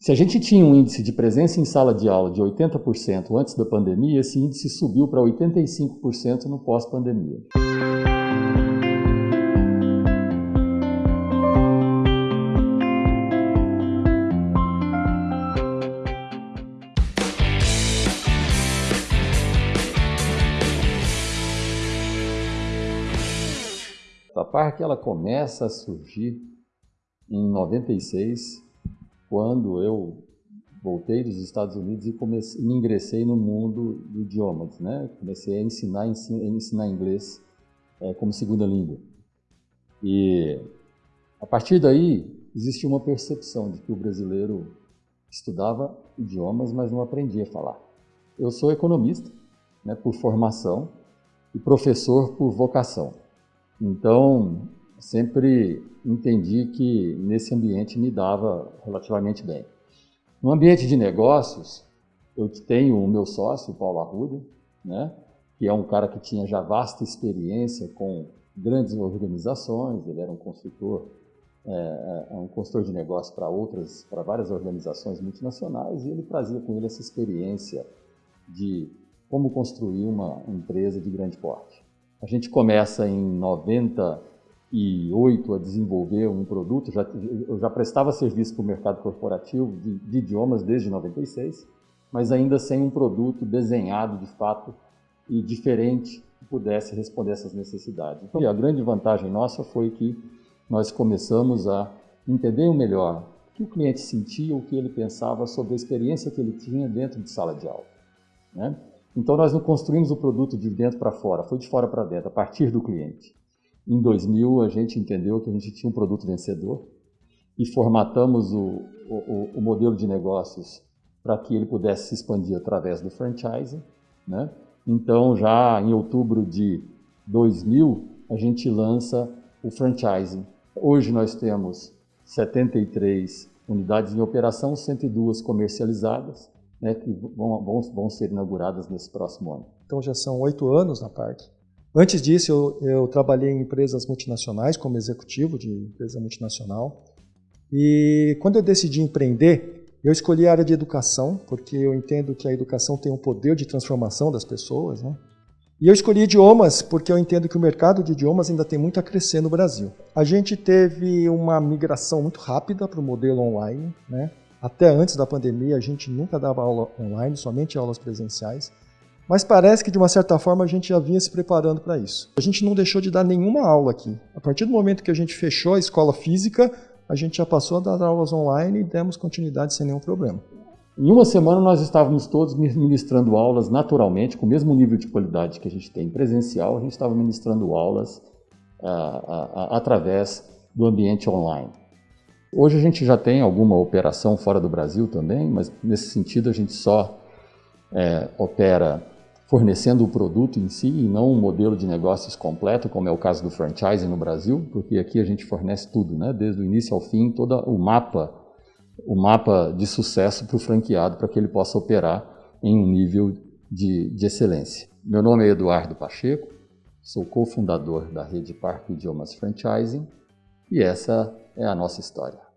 Se a gente tinha um índice de presença em sala de aula de 80% antes da pandemia, esse índice subiu para 85% no pós-pandemia. A PARC ela começa a surgir em 96, quando eu voltei dos Estados Unidos e comecei, ingressei no mundo do idiomas, né? Comecei a ensinar, ensinar inglês é, como segunda língua. E a partir daí existe uma percepção de que o brasileiro estudava idiomas, mas não aprendia a falar. Eu sou economista, né, por formação e professor por vocação. Então, sempre entendi que nesse ambiente me dava relativamente bem. No ambiente de negócios, eu tenho o meu sócio, Paulo Arruda, né, que é um cara que tinha já vasta experiência com grandes organizações, ele era um consultor, é, é um consultor de negócios para outras, para várias organizações multinacionais, e ele trazia com ele essa experiência de como construir uma empresa de grande porte. A gente começa em 90 2008 a desenvolver um produto, já, eu já prestava serviço para o mercado corporativo de, de, idiomas desde 96, mas ainda sem um produto desenhado de fato e diferente que pudesse responder essas necessidades. Então, a grande vantagem nossa foi que nós começamos a entender melhor o que o cliente sentia, o que ele pensava sobre a experiência que ele tinha dentro de sala de aula. Né? Então, nós não construímos o produto de dentro para fora, foi de fora para dentro, a partir do cliente. Em 2000, a gente entendeu que a gente tinha um produto vencedor e formatamos o, o, o modelo de negócios para que ele pudesse se expandir através do franchising. Né? Então, já em outubro de 2000, a gente lança o franchising. Hoje nós temos 73 unidades em operação, 102 comercializadas, né, que vão, vão, vão ser inauguradas nesse próximo ano. Então já são oito anos na parque. Antes disso, eu, eu, trabalhei em empresas multinacionais como executivo de empresa multinacional. E quando eu decidi empreender, eu escolhi a área de educação, porque eu entendo que a educação tem um poder de transformação das pessoas. Né? E eu escolhi idiomas porque eu entendo que o mercado de idiomas ainda tem muito a crescer no Brasil. A gente teve uma migração muito rápida para o modelo online. Né? Até antes da pandemia, a gente nunca dava aula online, somente aulas presenciais. Mas parece que de uma certa forma a gente já vinha se preparando para isso. A gente não deixou de dar nenhuma aula aqui. A partir do momento que a gente fechou a escola física, a gente já passou a dar aulas online e demos continuidade sem nenhum problema. Em uma semana nós estávamos todos ministrando aulas naturalmente, com o mesmo nível de qualidade que a gente tem presencial, a gente estava ministrando aulas ah, ah, ah, através do ambiente online. Hoje a gente já tem alguma operação fora do Brasil também, mas nesse sentido a gente só é, opera fornecendo o produto em si e não um modelo de negócios completo, como é o caso do franchising no Brasil, porque aqui a gente fornece tudo, né? desde o início ao fim, todo o mapa, o mapa de sucesso para o franqueado, para que ele possa operar em um nível de, de excelência. Meu nome é Eduardo Pacheco, sou cofundador da rede Parque Idiomas Franchising e essa é a nossa história.